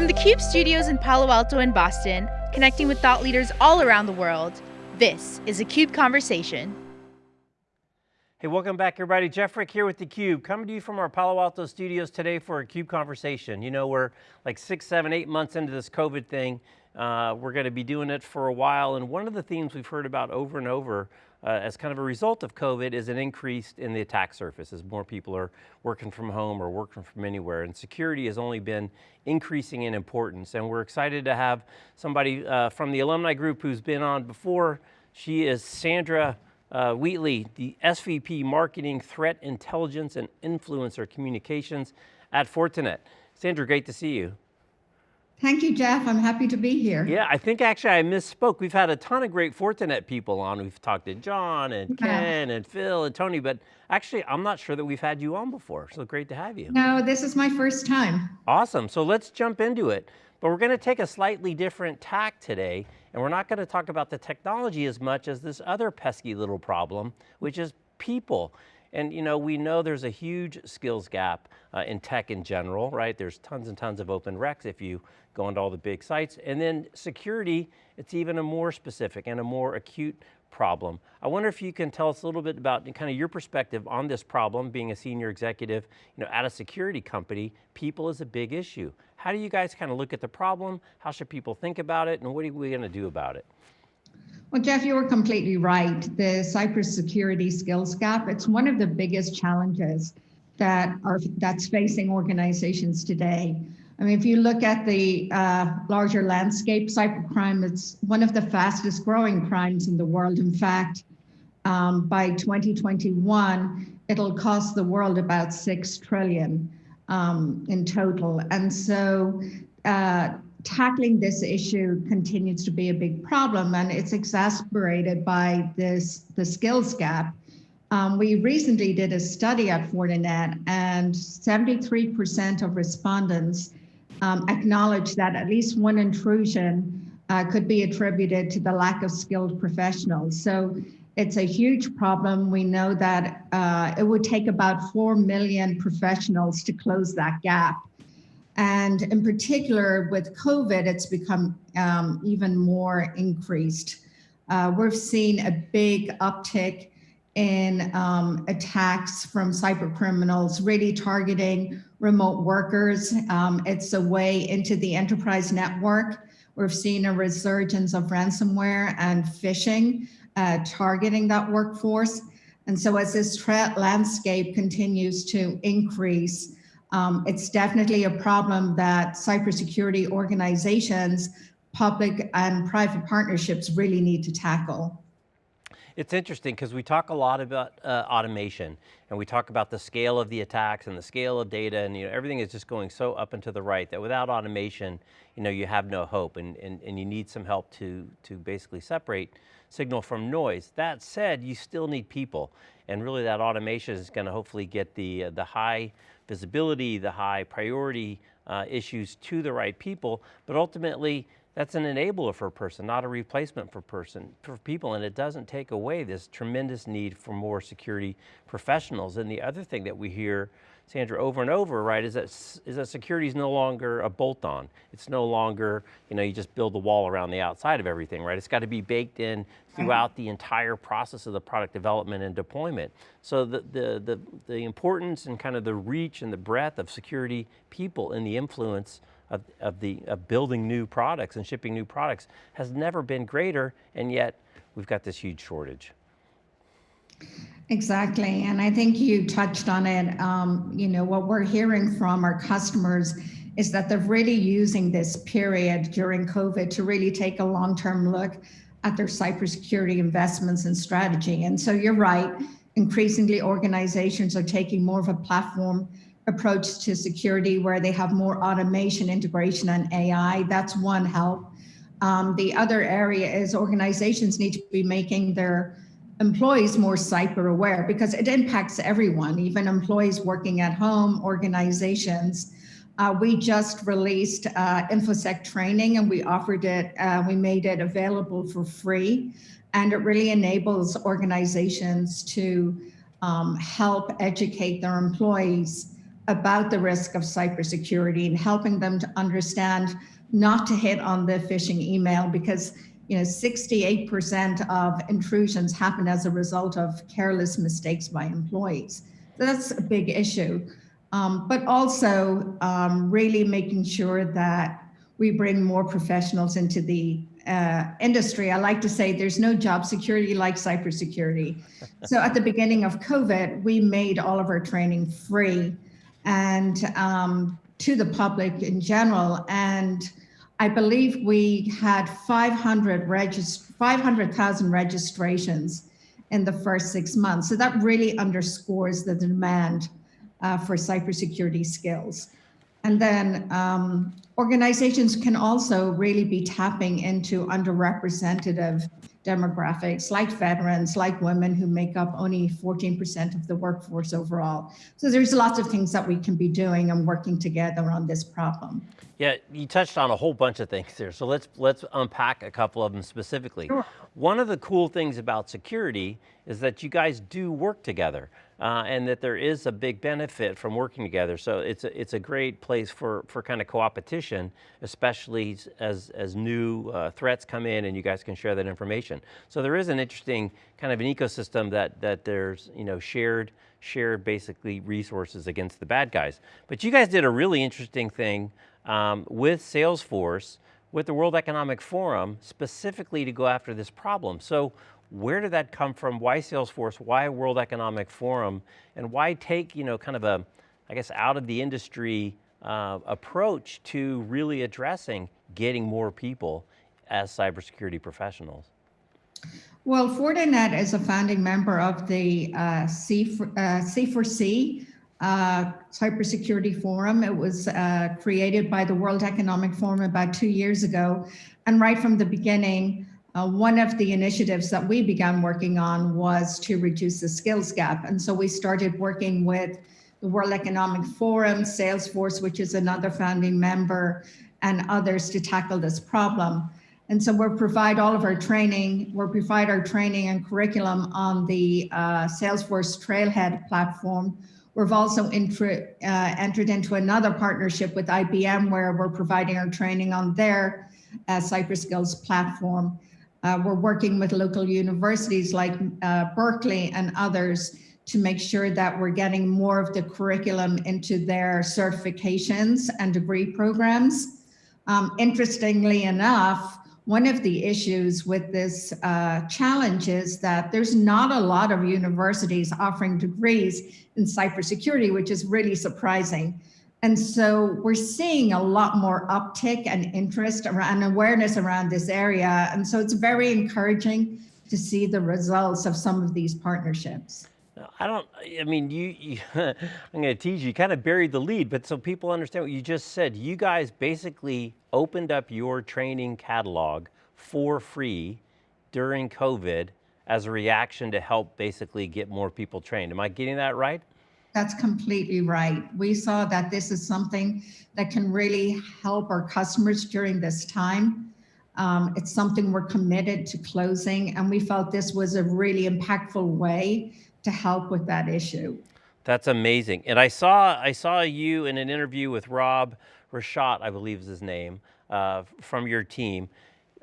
From the CUBE studios in Palo Alto and Boston, connecting with thought leaders all around the world, this is a CUBE Conversation. Hey, welcome back everybody. Jeff Frick here with theCUBE, coming to you from our Palo Alto studios today for a CUBE Conversation. You know, we're like six, seven, eight months into this COVID thing. Uh, we're going to be doing it for a while, and one of the themes we've heard about over and over uh, as kind of a result of COVID is an increase in the attack surface as more people are working from home or working from anywhere. And security has only been increasing in importance. And we're excited to have somebody uh, from the alumni group who's been on before. She is Sandra uh, Wheatley, the SVP Marketing, Threat Intelligence and Influencer Communications at Fortinet. Sandra, great to see you. Thank you, Jeff. I'm happy to be here. Yeah, I think actually I misspoke. We've had a ton of great Fortinet people on. We've talked to John and Ken and Phil and Tony, but actually I'm not sure that we've had you on before. So great to have you. No, this is my first time. Awesome. So let's jump into it. But we're going to take a slightly different tack today, and we're not going to talk about the technology as much as this other pesky little problem, which is people. And you know, we know there's a huge skills gap uh, in tech in general, right? There's tons and tons of open recs if you go into all the big sites. And then security, it's even a more specific and a more acute problem. I wonder if you can tell us a little bit about kind of your perspective on this problem, being a senior executive you know, at a security company, people is a big issue. How do you guys kind of look at the problem? How should people think about it? And what are we going to do about it? Well, Jeff, you were completely right. The cybersecurity skills gap, it's one of the biggest challenges that are that's facing organizations today. I mean, if you look at the uh, larger landscape, cybercrime, it's one of the fastest growing crimes in the world. In fact, um, by 2021, it'll cost the world about 6 trillion um, in total. And so uh, tackling this issue continues to be a big problem and it's exacerbated by this the skills gap. Um, we recently did a study at Fortinet and 73% of respondents um, acknowledged that at least one intrusion uh, could be attributed to the lack of skilled professionals. So it's a huge problem. We know that uh, it would take about 4 million professionals to close that gap. And in particular with COVID, it's become um, even more increased. Uh, we've seen a big uptick in um, attacks from cyber criminals, really targeting remote workers. Um, it's a way into the enterprise network. We've seen a resurgence of ransomware and phishing uh, targeting that workforce. And so as this threat landscape continues to increase, um, it's definitely a problem that cybersecurity organizations, public and private partnerships really need to tackle. It's interesting because we talk a lot about uh, automation and we talk about the scale of the attacks and the scale of data and you know, everything is just going so up and to the right that without automation, you know, you have no hope and, and, and you need some help to, to basically separate signal from noise. That said, you still need people and really that automation is going to hopefully get the, uh, the high visibility, the high priority uh, issues to the right people, but ultimately that's an enabler for a person, not a replacement for person, for people, and it doesn't take away this tremendous need for more security professionals. And the other thing that we hear Sandra, over and over, right, is that, is that security is no longer a bolt-on. It's no longer, you know, you just build the wall around the outside of everything, right? It's got to be baked in throughout the entire process of the product development and deployment. So the, the, the, the importance and kind of the reach and the breadth of security people and the influence of, of, the, of building new products and shipping new products has never been greater, and yet we've got this huge shortage. Exactly. And I think you touched on it. Um, you know, what we're hearing from our customers is that they're really using this period during COVID to really take a long-term look at their cybersecurity investments and strategy. And so you're right, increasingly organizations are taking more of a platform approach to security where they have more automation, integration, and AI. That's one help. Um, the other area is organizations need to be making their employees more cyber aware because it impacts everyone, even employees working at home, organizations. Uh, we just released uh, InfoSec training and we offered it, uh, we made it available for free. And it really enables organizations to um, help educate their employees about the risk of cybersecurity and helping them to understand not to hit on the phishing email because you know 68% of intrusions happen as a result of careless mistakes by employees. So that's a big issue. Um, but also um, really making sure that we bring more professionals into the uh, industry. I like to say there's no job security like cybersecurity. so at the beginning of COVID, we made all of our training free and um, to the public in general. And I believe we had 500 regist 500,000 registrations in the first six months. So that really underscores the demand uh, for cybersecurity skills. And then um, organizations can also really be tapping into underrepresented demographics like veterans, like women who make up only 14% of the workforce overall. So there's lots of things that we can be doing and working together on this problem. Yeah, you touched on a whole bunch of things there. So let's let's unpack a couple of them specifically. Sure. One of the cool things about security is that you guys do work together uh, and that there is a big benefit from working together. So it's a, it's a great place for, for kind of co-opetition, especially as, as new uh, threats come in and you guys can share that information. So there is an interesting kind of an ecosystem that, that there's you know, shared, shared basically resources against the bad guys. But you guys did a really interesting thing um, with Salesforce, with the World Economic Forum, specifically to go after this problem. So where did that come from? Why Salesforce? Why World Economic Forum? And why take, you know, kind of a, I guess, out of the industry uh, approach to really addressing getting more people as cybersecurity professionals? Well, Fortinet is a founding member of the uh, C, for, uh, C4C, uh, cybersecurity forum. It was uh, created by the World Economic Forum about two years ago. And right from the beginning, uh, one of the initiatives that we began working on was to reduce the skills gap. And so we started working with the World Economic Forum, Salesforce, which is another founding member, and others to tackle this problem. And so we'll provide all of our training, we'll provide our training and curriculum on the uh, Salesforce Trailhead platform, We've also uh, entered into another partnership with IBM where we're providing our training on their uh, CyberSkills platform. Uh, we're working with local universities like uh, Berkeley and others to make sure that we're getting more of the curriculum into their certifications and degree programs. Um, interestingly enough, one of the issues with this uh, challenge is that there's not a lot of universities offering degrees in cybersecurity, which is really surprising. And so we're seeing a lot more uptick and interest and awareness around this area. And so it's very encouraging to see the results of some of these partnerships. I don't, I mean, you, you I'm going to tease you, you kind of buried the lead, but so people understand what you just said, you guys basically opened up your training catalog for free during COVID as a reaction to help basically get more people trained. Am I getting that right? That's completely right. We saw that this is something that can really help our customers during this time. Um, it's something we're committed to closing, and we felt this was a really impactful way to help with that issue. That's amazing. And I saw, I saw you in an interview with Rob Rashotte, I believe is his name, uh, from your team.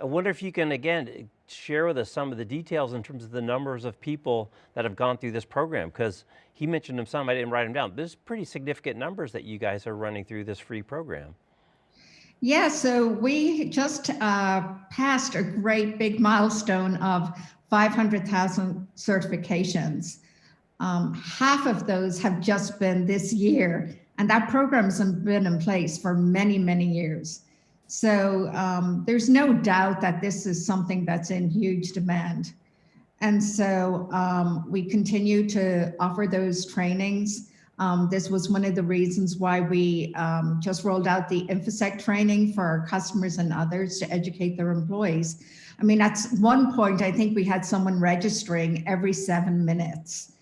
I wonder if you can, again, share with us some of the details in terms of the numbers of people that have gone through this program, because he mentioned them some, I didn't write them down. There's pretty significant numbers that you guys are running through this free program. Yeah, so we just uh, passed a great big milestone of 500,000 certifications. Um, half of those have just been this year, and that program's been in place for many, many years. So um, there's no doubt that this is something that's in huge demand. And so um, we continue to offer those trainings. Um, this was one of the reasons why we um, just rolled out the InfoSec training for our customers and others to educate their employees. I mean, at one point, I think we had someone registering every seven minutes.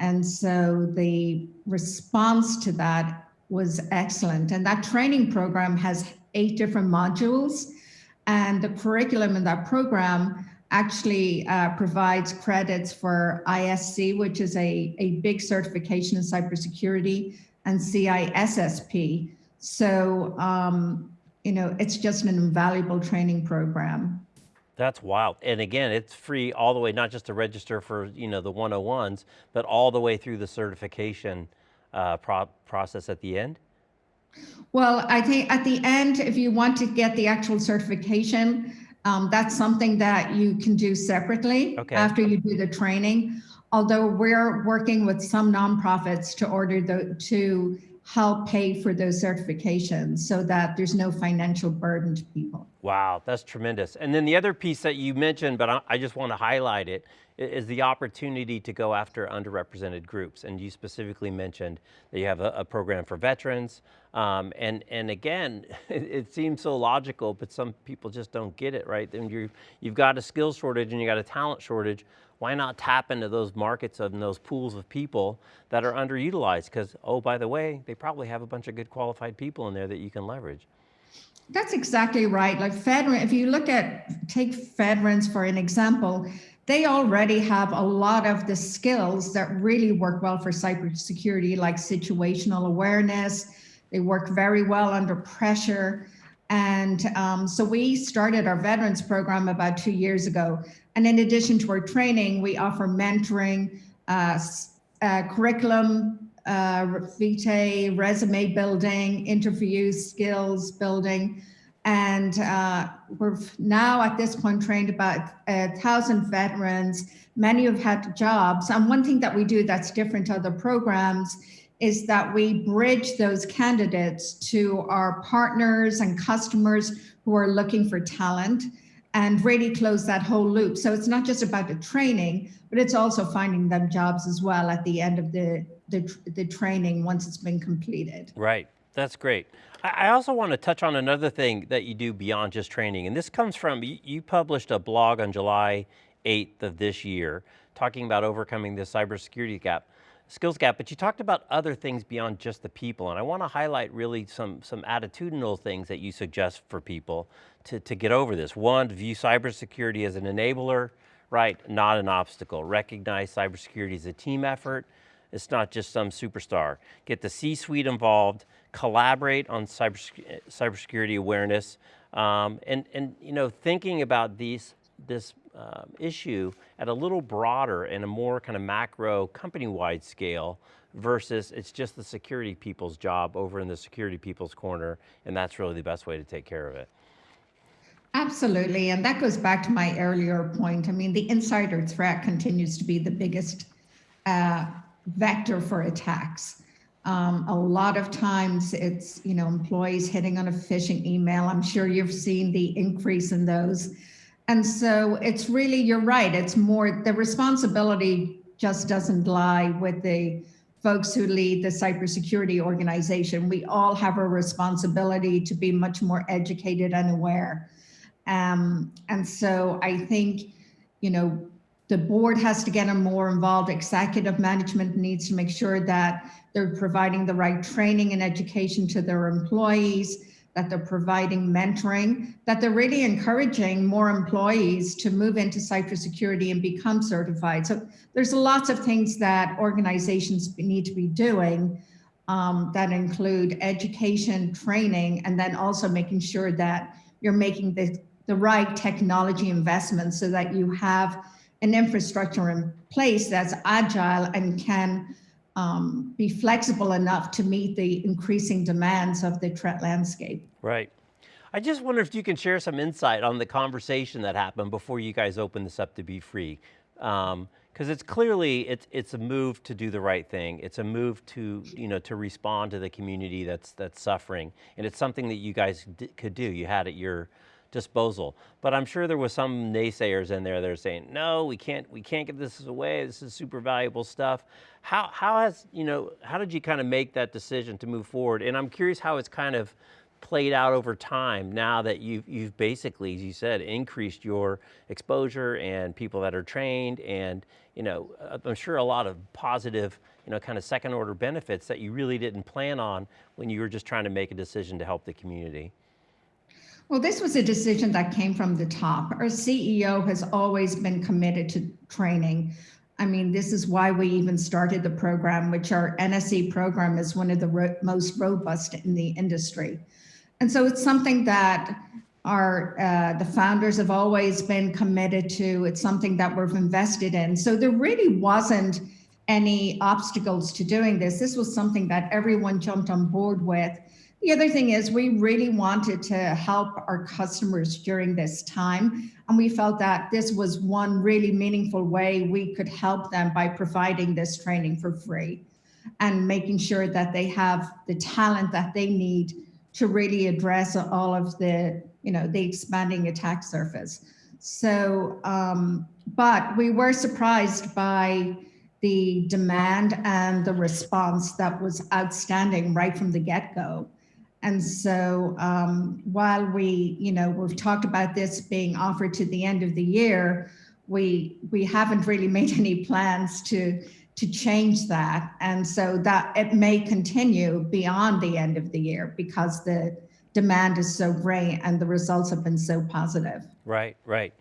And so the response to that was excellent. And that training program has eight different modules. And the curriculum in that program actually uh, provides credits for ISC, which is a, a big certification in cybersecurity, and CISSP. So, um, you know, it's just an invaluable training program. That's wild. And again, it's free all the way, not just to register for you know the 101s, but all the way through the certification uh, pro process at the end? Well, I think at the end, if you want to get the actual certification, um, that's something that you can do separately okay. after you do the training. Although we're working with some nonprofits to order the to help pay for those certifications so that there's no financial burden to people. Wow, that's tremendous. And then the other piece that you mentioned, but I, just want to highlight it, is the opportunity to go after underrepresented groups. And you specifically mentioned that you have a, a program for veterans. Um, and, and again, it, it, seems so logical, but some people just don't get it, right? And you you've got a skill shortage and you got a talent shortage. Why not tap into those markets and those pools of people that are underutilized? Because, oh, by the way, they probably have a bunch of good qualified people in there that you can leverage. That's exactly right. Like Fedrin, if you look at, take Fedrins for an example, they already have a lot of the skills that really work well for cybersecurity, like situational awareness. They work very well under pressure. And um, so we started our veterans program about two years ago. And in addition to our training, we offer mentoring, uh, uh, curriculum, uh, vitae, resume building, interview skills building. And uh, we're now at this point trained about a thousand veterans. Many have had jobs. And one thing that we do that's different to other programs is that we bridge those candidates to our partners and customers who are looking for talent and really close that whole loop. So it's not just about the training, but it's also finding them jobs as well at the end of the, the, the training once it's been completed. Right, that's great. I also want to touch on another thing that you do beyond just training, and this comes from, you published a blog on July 8th of this year, talking about overcoming the cybersecurity gap, skills gap, but you talked about other things beyond just the people, and I want to highlight really some, some attitudinal things that you suggest for people to, to get over this. One, view cybersecurity as an enabler, right, not an obstacle. Recognize cybersecurity as a team effort, it's not just some superstar. Get the C-suite involved, collaborate on cyber, cybersecurity awareness, um, and, and you know, thinking about these, this um, issue at a little broader and a more kind of macro company-wide scale versus it's just the security people's job over in the security people's corner, and that's really the best way to take care of it. Absolutely, and that goes back to my earlier point. I mean, the insider threat continues to be the biggest uh, vector for attacks. Um, a lot of times it's, you know, employees hitting on a phishing email. I'm sure you've seen the increase in those. And so it's really, you're right, it's more, the responsibility just doesn't lie with the folks who lead the cybersecurity organization. We all have a responsibility to be much more educated and aware. Um, and so I think, you know, the board has to get a more involved. Executive management needs to make sure that they're providing the right training and education to their employees, that they're providing mentoring, that they're really encouraging more employees to move into cybersecurity and become certified. So there's lots of things that organizations need to be doing um, that include education, training, and then also making sure that you're making the, the right technology investments so that you have an infrastructure in place that's agile and can um, be flexible enough to meet the increasing demands of the threat landscape. Right. I just wonder if you can share some insight on the conversation that happened before you guys opened this up to be free. Because um, it's clearly, it's, it's a move to do the right thing. It's a move to, you know, to respond to the community that's, that's suffering. And it's something that you guys could do. You had at your, disposal. But I'm sure there was some naysayers in there that are saying, no, we can't, we can't give this away. This is super valuable stuff. How, how has, you know, how did you kind of make that decision to move forward? And I'm curious how it's kind of played out over time now that you've, you've basically, as you said, increased your exposure and people that are trained and, you know, uh, I'm sure a lot of positive, you know, kind of second order benefits that you really didn't plan on when you were just trying to make a decision to help the community. Well, this was a decision that came from the top. Our CEO has always been committed to training. I mean, this is why we even started the program, which our NSE program is one of the ro most robust in the industry. And so it's something that our uh, the founders have always been committed to. It's something that we've invested in. So there really wasn't any obstacles to doing this. This was something that everyone jumped on board with. The other thing is we really wanted to help our customers during this time. And we felt that this was one really meaningful way we could help them by providing this training for free and making sure that they have the talent that they need to really address all of the, you know, the expanding attack surface. So, um, but we were surprised by the demand and the response that was outstanding right from the get-go. And so um, while we, you know, we've talked about this being offered to the end of the year, we we haven't really made any plans to to change that. And so that it may continue beyond the end of the year because the demand is so great and the results have been so positive. Right, right.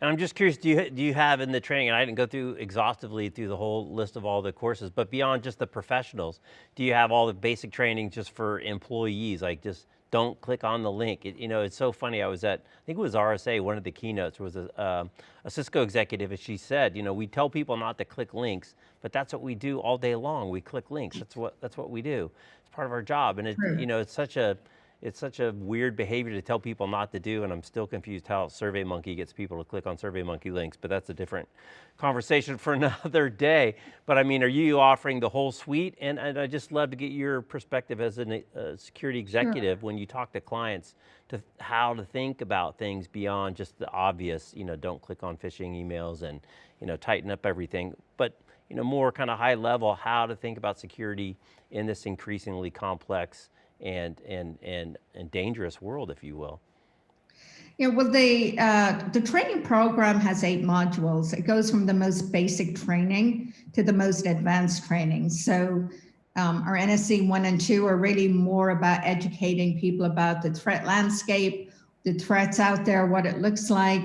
And I'm just curious, do you, do you have in the training, and I didn't go through exhaustively through the whole list of all the courses, but beyond just the professionals, do you have all the basic training just for employees, like just don't click on the link. It, you know, it's so funny, I was at, I think it was RSA, one of the keynotes was a, uh, a Cisco executive and she said, you know, we tell people not to click links, but that's what we do all day long. We click links, that's what, that's what we do. It's part of our job. And it, you know, it's such a, it's such a weird behavior to tell people not to do, and I'm still confused how SurveyMonkey gets people to click on SurveyMonkey links, but that's a different conversation for another day. But I mean, are you offering the whole suite? And, and I just love to get your perspective as a uh, security executive sure. when you talk to clients to how to think about things beyond just the obvious, you know, don't click on phishing emails and, you know, tighten up everything. But you know, more kind of high level, how to think about security in this increasingly complex and, and, and, and dangerous world, if you will. Yeah, well, the, uh, the training program has eight modules. It goes from the most basic training to the most advanced training. So um, our NSE one and two are really more about educating people about the threat landscape, the threats out there, what it looks like,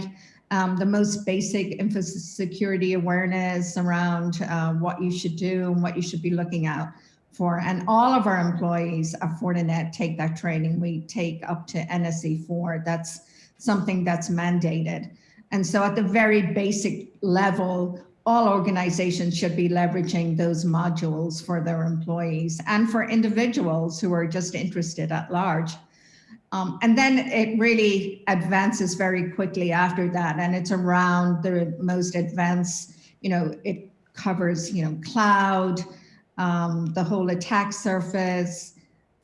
um, the most basic emphasis security awareness around uh, what you should do and what you should be looking out for. And all of our employees at Fortinet take that training. We take up to NSE 4. That's something that's mandated. And so at the very basic level, all organizations should be leveraging those modules for their employees and for individuals who are just interested at large. Um, and then it really advances very quickly after that. And it's around the most advanced, you know, it covers, you know, cloud, um, the whole attack surface,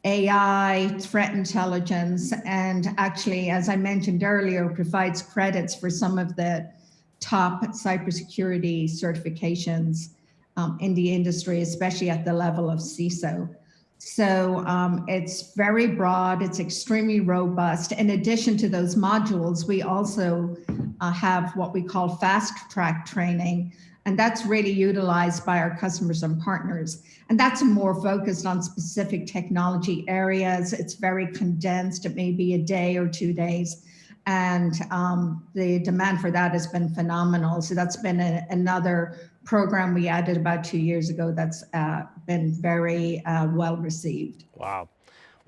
AI, threat intelligence, and actually, as I mentioned earlier, provides credits for some of the top cybersecurity certifications um, in the industry, especially at the level of CISO. So um, it's very broad, it's extremely robust. In addition to those modules, we also uh, have what we call fast track training, and that's really utilized by our customers and partners. And that's more focused on specific technology areas. It's very condensed. It may be a day or two days. And um, the demand for that has been phenomenal. So that's been a, another program we added about two years ago that's uh, been very uh, well received. Wow.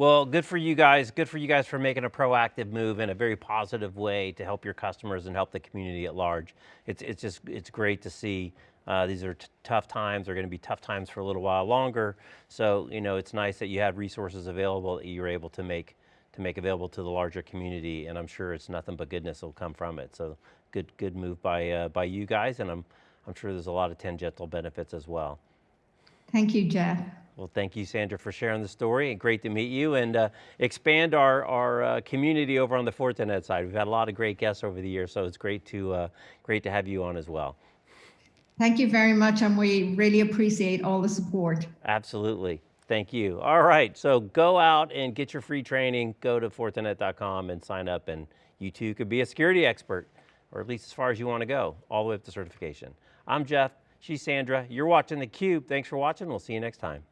Well, good for you guys. Good for you guys for making a proactive move in a very positive way to help your customers and help the community at large. It's, it's just, it's great to see. Uh, these are tough times. They're going to be tough times for a little while longer. So, you know, it's nice that you have resources available that you're able to make to make available to the larger community, and I'm sure it's nothing but goodness will come from it. So, good, good move by uh, by you guys, and I'm I'm sure there's a lot of tangential benefits as well. Thank you, Jeff. Well, thank you, Sandra, for sharing the story. Great to meet you and uh, expand our, our uh, community over on the Fortinet side. We've had a lot of great guests over the years, so it's great to, uh, great to have you on as well. Thank you very much, and we really appreciate all the support. Absolutely. Thank you. All right, so go out and get your free training. Go to Fortinet.com and sign up, and you too could be a security expert, or at least as far as you want to go, all the way up to certification. I'm Jeff. She's Sandra. You're watching theCUBE. Thanks for watching. We'll see you next time.